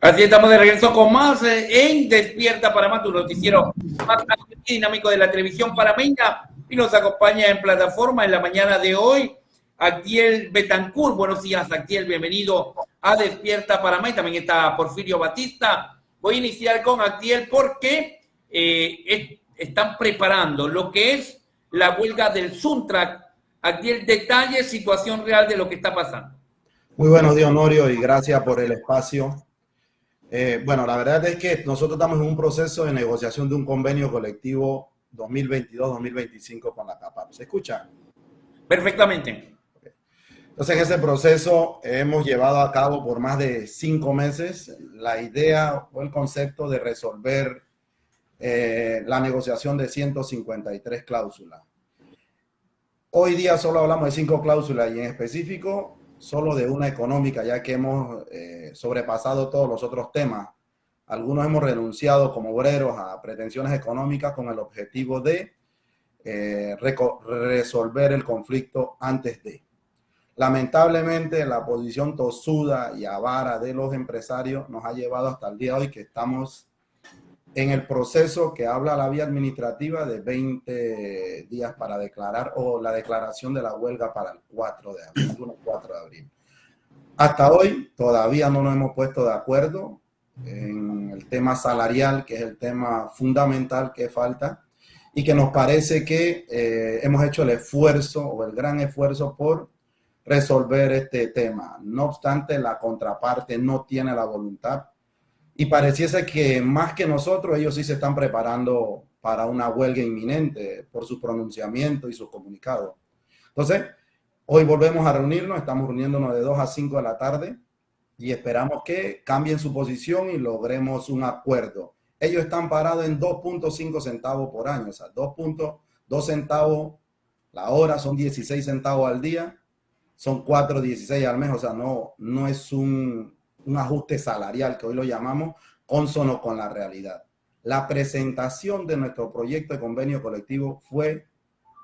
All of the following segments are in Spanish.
Así estamos de regreso con más eh, en Despierta Panamá, tu noticiero más dinámico de la televisión panameña. Y nos acompaña en plataforma en la mañana de hoy Actiel Betancourt. Buenos días, Actiel. Bienvenido a Despierta Panamá. Y también está Porfirio Batista. Voy a iniciar con Actiel porque eh, están preparando lo que es la huelga del Suntrack. Actiel, detalles, situación real de lo que está pasando. Muy buenos días, Honorio, y gracias por el espacio. Eh, bueno, la verdad es que nosotros estamos en un proceso de negociación de un convenio colectivo 2022-2025 con la CAPAP. ¿Se escucha? Perfectamente. Entonces, en ese proceso hemos llevado a cabo por más de cinco meses la idea o el concepto de resolver eh, la negociación de 153 cláusulas. Hoy día solo hablamos de cinco cláusulas y en específico solo de una económica, ya que hemos eh, sobrepasado todos los otros temas. Algunos hemos renunciado como obreros a pretensiones económicas con el objetivo de eh, resolver el conflicto antes de. Lamentablemente, la posición tosuda y avara de los empresarios nos ha llevado hasta el día de hoy que estamos en el proceso que habla la vía administrativa de 20 días para declarar o la declaración de la huelga para el 4 de abril, 4 de abril. Hasta hoy todavía no nos hemos puesto de acuerdo en el tema salarial, que es el tema fundamental que falta y que nos parece que eh, hemos hecho el esfuerzo o el gran esfuerzo por resolver este tema. No obstante, la contraparte no tiene la voluntad y pareciese que más que nosotros, ellos sí se están preparando para una huelga inminente por su pronunciamiento y sus comunicados. Entonces, hoy volvemos a reunirnos, estamos reuniéndonos de 2 a 5 de la tarde y esperamos que cambien su posición y logremos un acuerdo. Ellos están parados en 2.5 centavos por año, o sea, 2.2 centavos la hora, son 16 centavos al día, son 4.16 al mes, o sea, no, no es un, un ajuste salarial, que hoy lo llamamos consono con la realidad. La presentación de nuestro proyecto de convenio colectivo fue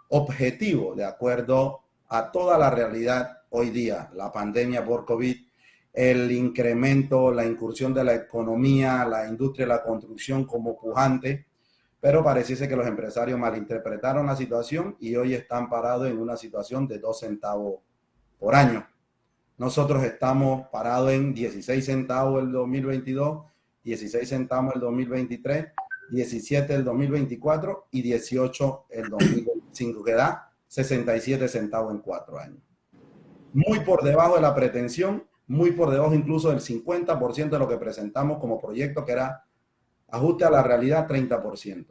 objetivo de acuerdo a toda la realidad hoy día, la pandemia por COVID, el incremento, la incursión de la economía, la industria la construcción como pujante, pero pareciese que los empresarios malinterpretaron la situación y hoy están parados en una situación de dos centavos por año. Nosotros estamos parados en 16 centavos el 2022, 16 centavos el 2023, 17 el 2024 y 18 el 2025, que da 67 centavos en cuatro años. Muy por debajo de la pretensión, muy por debajo incluso del 50% de lo que presentamos como proyecto, que era ajuste a la realidad 30%.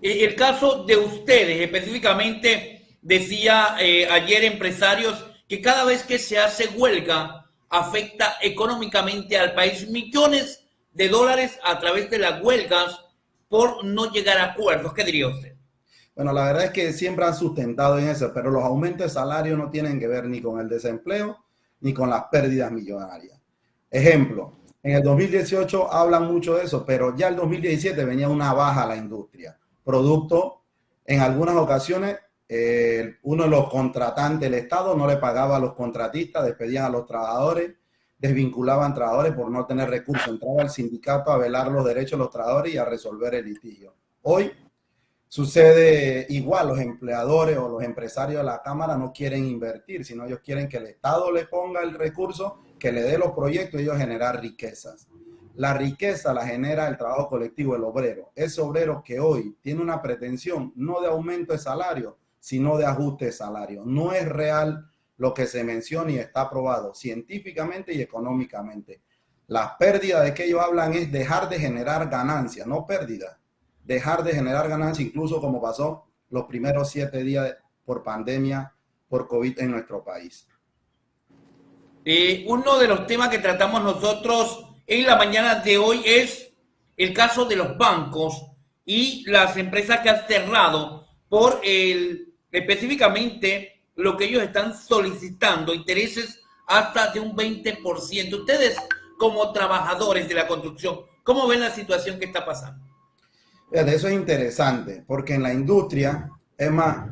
El caso de ustedes específicamente, decía eh, ayer empresarios que cada vez que se hace huelga afecta económicamente al país millones de dólares a través de las huelgas por no llegar a acuerdos. ¿Qué diría usted? Bueno, la verdad es que siempre han sustentado en eso, pero los aumentos de salario no tienen que ver ni con el desempleo ni con las pérdidas millonarias. Ejemplo, en el 2018 hablan mucho de eso, pero ya el 2017 venía una baja a la industria, producto en algunas ocasiones uno de los contratantes del Estado no le pagaba a los contratistas, despedían a los trabajadores, desvinculaban trabajadores por no tener recursos. Entraba el sindicato a velar los derechos de los trabajadores y a resolver el litigio. Hoy sucede igual, los empleadores o los empresarios de la Cámara no quieren invertir, sino ellos quieren que el Estado le ponga el recurso, que le dé los proyectos y ellos generar riquezas. La riqueza la genera el trabajo colectivo, el obrero. Ese obrero que hoy tiene una pretensión no de aumento de salario, sino de ajuste de salario. No es real lo que se menciona y está aprobado científicamente y económicamente. La pérdida de que ellos hablan es dejar de generar ganancias, no pérdida. Dejar de generar ganancias, incluso como pasó los primeros siete días por pandemia, por COVID en nuestro país. Eh, uno de los temas que tratamos nosotros en la mañana de hoy es el caso de los bancos y las empresas que han cerrado por el específicamente lo que ellos están solicitando, intereses hasta de un 20%. Ustedes, como trabajadores de la construcción, ¿cómo ven la situación que está pasando? Eso es interesante, porque en la industria, es más,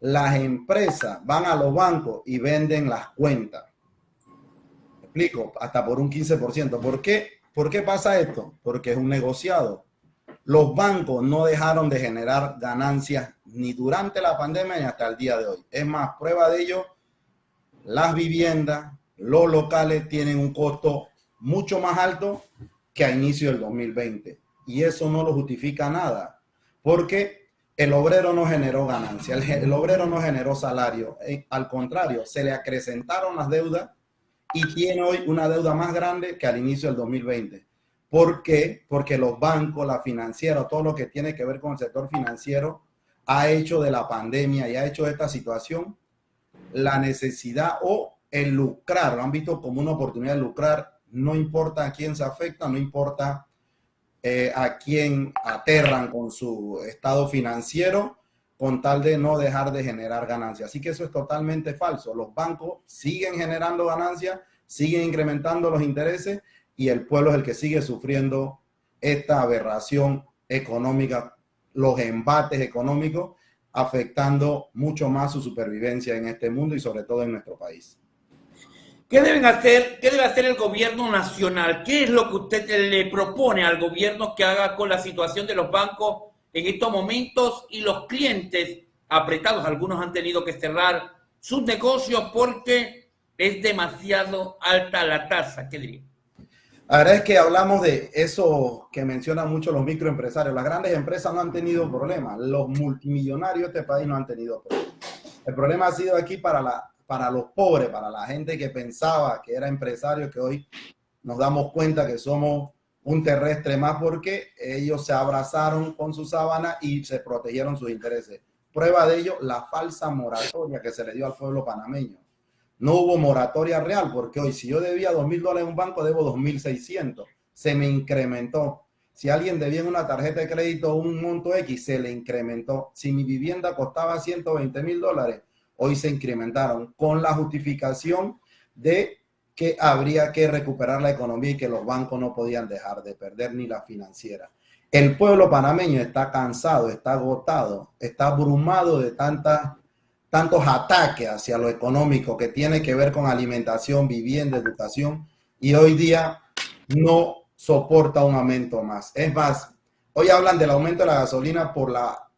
las empresas van a los bancos y venden las cuentas. explico, hasta por un 15%. ¿Por qué? ¿Por qué pasa esto? Porque es un negociado. Los bancos no dejaron de generar ganancias ni durante la pandemia ni hasta el día de hoy. Es más, prueba de ello, las viviendas, los locales tienen un costo mucho más alto que a inicio del 2020. Y eso no lo justifica nada, porque el obrero no generó ganancia, el, obrero no generó salario. Eh, al contrario, se le acrecentaron las deudas y tiene hoy una deuda más grande que al inicio del 2020. ¿Por qué? Porque los bancos, la financiera, todo lo que tiene que ver con el sector financiero, ha hecho de la pandemia y ha hecho de esta situación la necesidad o el lucrar, lo han visto como una oportunidad de lucrar, no importa a quién se afecta, no importa eh, a quién aterran con su estado financiero, con tal de no dejar de generar ganancias. Así que eso es totalmente falso. Los bancos siguen generando ganancias, siguen incrementando los intereses y el pueblo es el que sigue sufriendo esta aberración económica, los embates económicos, afectando mucho más su supervivencia en este mundo y sobre todo en nuestro país. ¿Qué deben hacer? ¿Qué debe hacer el gobierno nacional? ¿Qué es lo que usted le propone al gobierno que haga con la situación de los bancos en estos momentos y los clientes apretados? Algunos han tenido que cerrar sus negocios porque es demasiado alta la tasa. ¿Qué diría? La verdad es que hablamos de eso que mencionan mucho los microempresarios. Las grandes empresas no han tenido problemas. Los multimillonarios de este país no han tenido problemas. El problema ha sido aquí para la para los pobres, para la gente que pensaba que era empresario, que hoy nos damos cuenta que somos un terrestre más porque ellos se abrazaron con su sábana y se protegieron sus intereses. Prueba de ello, la falsa moratoria que se le dio al pueblo panameño. No hubo moratoria real porque hoy si yo debía dos mil dólares en un banco, debo dos mil seiscientos. Se me incrementó. Si alguien debía en una tarjeta de crédito un monto X, se le incrementó. Si mi vivienda costaba 120 mil dólares, hoy se incrementaron con la justificación de que habría que recuperar la economía y que los bancos no podían dejar de perder ni la financiera. El pueblo panameño está cansado, está agotado, está abrumado de tantas, tantos ataques hacia lo económico que tiene que ver con alimentación, vivienda, educación y hoy día no soporta un aumento más. Es más, hoy hablan del aumento de la gasolina por la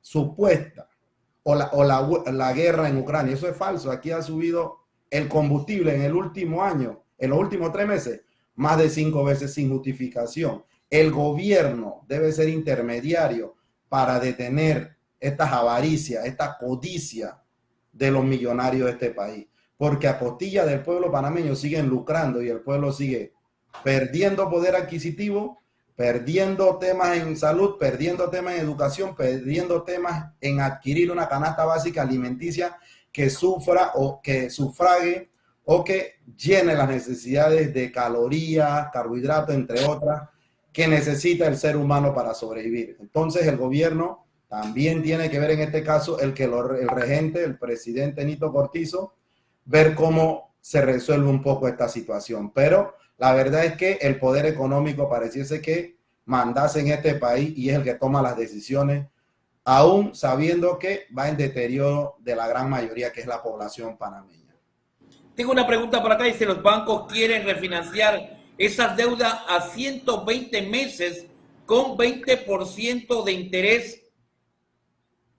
supuesta o, la, guerra en Ucrania. Eso es falso. Aquí ha subido el combustible en el último año, en los últimos tres meses, más de cinco veces sin justificación. El gobierno debe ser intermediario para detener estas avaricias, esta codicia de los millonarios de este país. Porque a costilla del pueblo panameño siguen lucrando y el pueblo sigue perdiendo poder adquisitivo perdiendo temas en salud, perdiendo temas en educación, perdiendo temas en adquirir una canasta básica alimenticia que sufra o que sufrague o que llene las necesidades de calorías, carbohidratos, entre otras, que necesita el ser humano para sobrevivir. Entonces el gobierno también tiene que ver en este caso el que el regente, el presidente Nito Cortizo, ver cómo se resuelve un poco esta situación. Pero la verdad es que el poder económico pareciese que mandase en este país y es el que toma las decisiones, aún sabiendo que va en deterioro de la gran mayoría que es la población panameña. Tengo una pregunta por acá, dice, los bancos quieren refinanciar esas deudas a 120 meses con 20% de interés.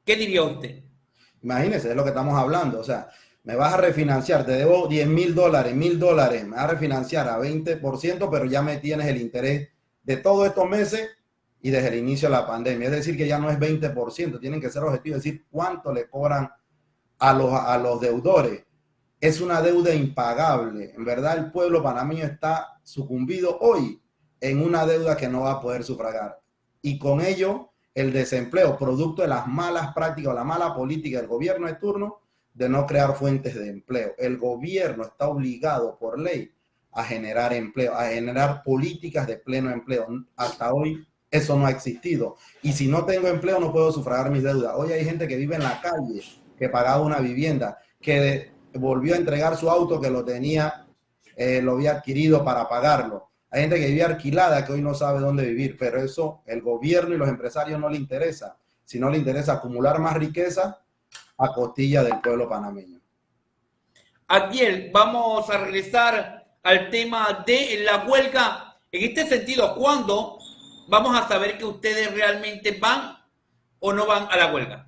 ¿Qué diría usted? Imagínese, es lo que estamos hablando. O sea, me vas a refinanciar, te debo 10 mil dólares, mil dólares, me vas a refinanciar a 20%, pero ya me tienes el interés de todos estos meses y desde el inicio de la pandemia. Es decir, que ya no es 20%, tienen que ser objetivos, es decir, cuánto le cobran a los, a los deudores. Es una deuda impagable. En verdad, el pueblo panameño está sucumbido hoy en una deuda que no va a poder sufragar. Y con ello, el desempleo, producto de las malas prácticas o la mala política del gobierno de turno, de no crear fuentes de empleo. El gobierno está obligado por ley a generar empleo, a generar políticas de pleno empleo. Hasta hoy eso no ha existido. Y si no tengo empleo, no puedo sufragar mis deudas. Hoy hay gente que vive en la calle, que pagaba una vivienda, que volvió a entregar su auto que lo tenía, eh, lo había adquirido para pagarlo. Hay gente que vivía alquilada que hoy no sabe dónde vivir, pero eso el gobierno y los empresarios no le interesa, sino le interesa acumular más riqueza a costilla del pueblo panameño. Adiel, vamos a regresar al tema de la huelga. En este sentido, ¿cuándo vamos a saber que ustedes realmente van o no van a la huelga?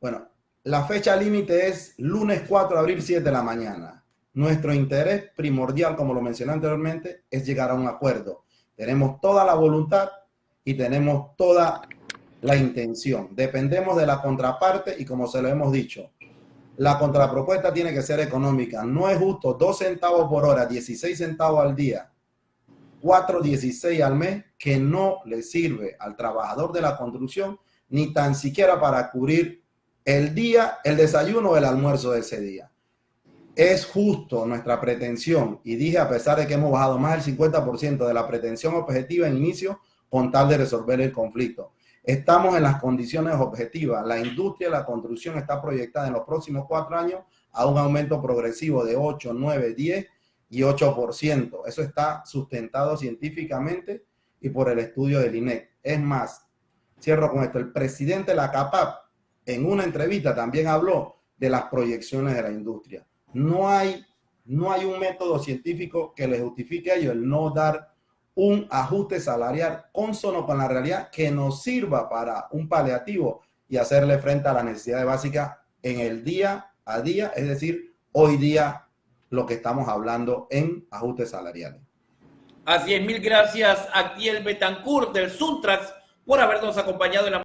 Bueno, la fecha límite es lunes 4 de abril, 7 de la mañana. Nuestro interés primordial, como lo mencioné anteriormente, es llegar a un acuerdo. Tenemos toda la voluntad y tenemos toda la intención. Dependemos de la contraparte y como se lo hemos dicho, la contrapropuesta tiene que ser económica. No es justo 2 centavos por hora, 16 centavos al día, 4.16 al mes, que no le sirve al trabajador de la construcción ni tan siquiera para cubrir el día, el desayuno o el almuerzo de ese día. Es justo nuestra pretensión, y dije a pesar de que hemos bajado más del 50% de la pretensión objetiva en inicio, con tal de resolver el conflicto. Estamos en las condiciones objetivas. La industria de la construcción está proyectada en los próximos cuatro años a un aumento progresivo de 8, 9, 10 y 8%. Eso está sustentado científicamente y por el estudio del INEC. Es más, cierro con esto, el presidente de la CAPAP en una entrevista también habló de las proyecciones de la industria. No hay, no hay un método científico que le justifique a ello el no dar un ajuste salarial consono con la realidad que nos sirva para un paliativo y hacerle frente a las necesidades básicas en el día a día, es decir, hoy día lo que estamos hablando en ajustes salariales. Así es, mil gracias a Kiel Betancourt del Suntrax por habernos acompañado en la